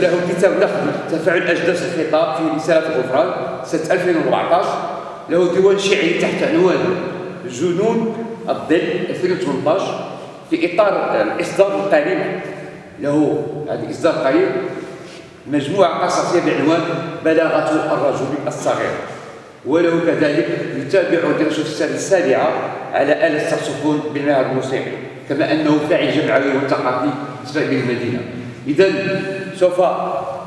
له كتاب نقد تفاعل اجداس الخطاب في رسالة الغفران سنة 2014 له ديوان شعري تحت عنوان جنون الظل 2018 في إطار الاصدار القريب له هذا إصدار قريب مجموعة قصصية بعنوان بلاغة الرجل الصغير. وله كذلك يتابع دراسة السنة السابعة على آلة الساكسفون بالمعهد الموسيقي كما أنه فاعل جمعوي وثقافي بالنسبة للمدينه اذا so far.